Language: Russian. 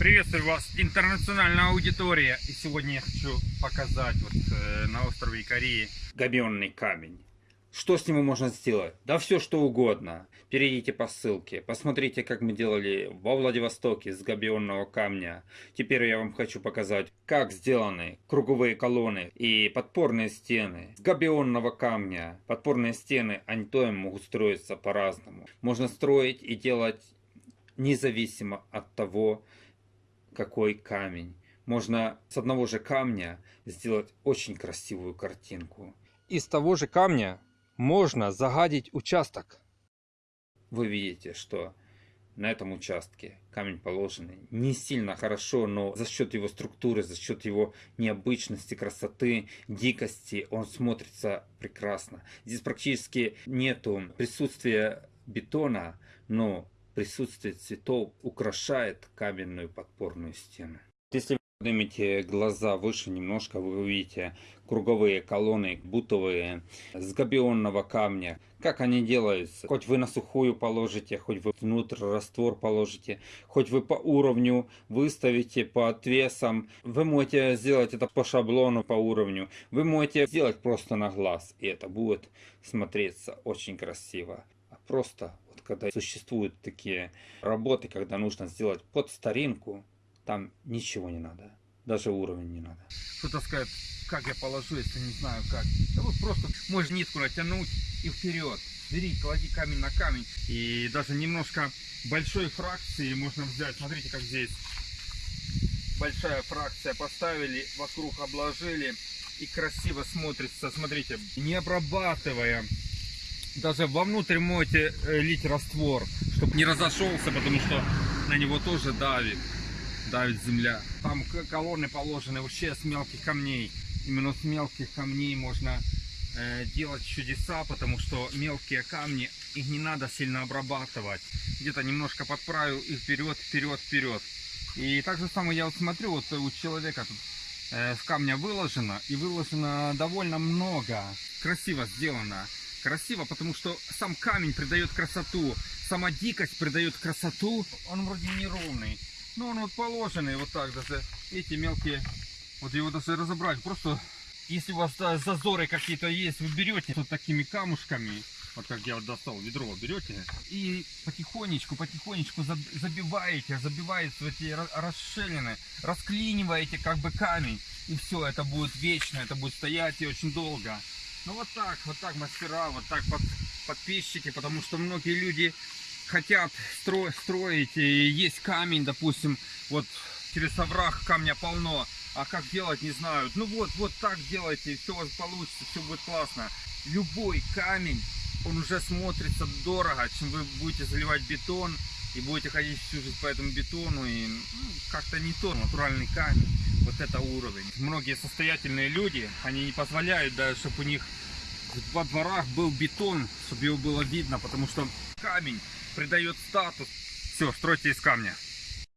Приветствую вас, интернациональная аудитория. И сегодня я хочу показать вот э, на острове Икарии габионный камень. Что с него можно сделать? Да все что угодно. Перейдите по ссылке, посмотрите, как мы делали во Владивостоке с габионного камня. Теперь я вам хочу показать, как сделаны круговые колонны и подпорные стены с габионного камня. Подпорные стены, они могут строиться по-разному. Можно строить и делать независимо от того, какой камень. Можно с одного же камня сделать очень красивую картинку. Из того же камня можно загадить участок. Вы видите, что на этом участке камень положенный не сильно хорошо, но за счет его структуры, за счет его необычности, красоты, дикости, он смотрится прекрасно. Здесь практически нету присутствия бетона, но присутствие цветов украшает каменную подпорную стену. Если вы поднимете глаза выше немножко, вы увидите круговые колонны бутовые с габионного камня. Как они делаются? Хоть вы на сухую положите, хоть вы внутрь раствор положите, хоть вы по уровню выставите по отвесам. Вы можете сделать это по шаблону, по уровню. Вы можете сделать просто на глаз, и это будет смотреться очень красиво. А просто когда существуют такие работы, когда нужно сделать под старинку, там ничего не надо. Даже уровень не надо. Кто-то скажет, как я положу, если не знаю как. Да вот просто можешь нитку натянуть и вперед. Бери, клади камень на камень. И даже немножко большой фракции можно взять. Смотрите, как здесь большая фракция поставили, вокруг обложили и красиво смотрится. Смотрите, не обрабатывая даже вовнутрь можете э, лить раствор, чтобы не разошелся, потому что на него тоже давит, давит земля. Там колонны положены вообще с мелких камней. Именно с мелких камней можно э, делать чудеса, потому что мелкие камни, их не надо сильно обрабатывать. Где-то немножко подправил и вперед, вперед, вперед. И так же самое я вот смотрю, вот у человека тут э, с камня выложено, и выложено довольно много. Красиво сделано красиво, потому что сам камень придает красоту, сама дикость придает красоту. Он вроде неровный, но он вот положенный вот так даже. Эти мелкие, вот его даже разобрать. Просто если у вас зазоры какие-то есть, вы берете вот такими камушками, вот как я вот достал ведро, берете и потихонечку, потихонечку забиваете, забиваете в эти расширины, расклиниваете как бы камень. И все, это будет вечно, это будет стоять и очень долго. Ну вот так, вот так мастера, вот так под, подписчики, потому что многие люди хотят стро, строить, и есть камень, допустим, вот через овраг камня полно, а как делать не знают. Ну вот, вот так делайте, и все у вас получится, все будет классно. Любой камень, он уже смотрится дорого, чем вы будете заливать бетон, и будете ходить всю жизнь по этому бетону, и ну, как-то не то, натуральный камень вот это уровень. Многие состоятельные люди, они не позволяют даже, чтобы у них во дворах был бетон, чтобы его было видно, потому что камень придает статус. Все, стройте из камня.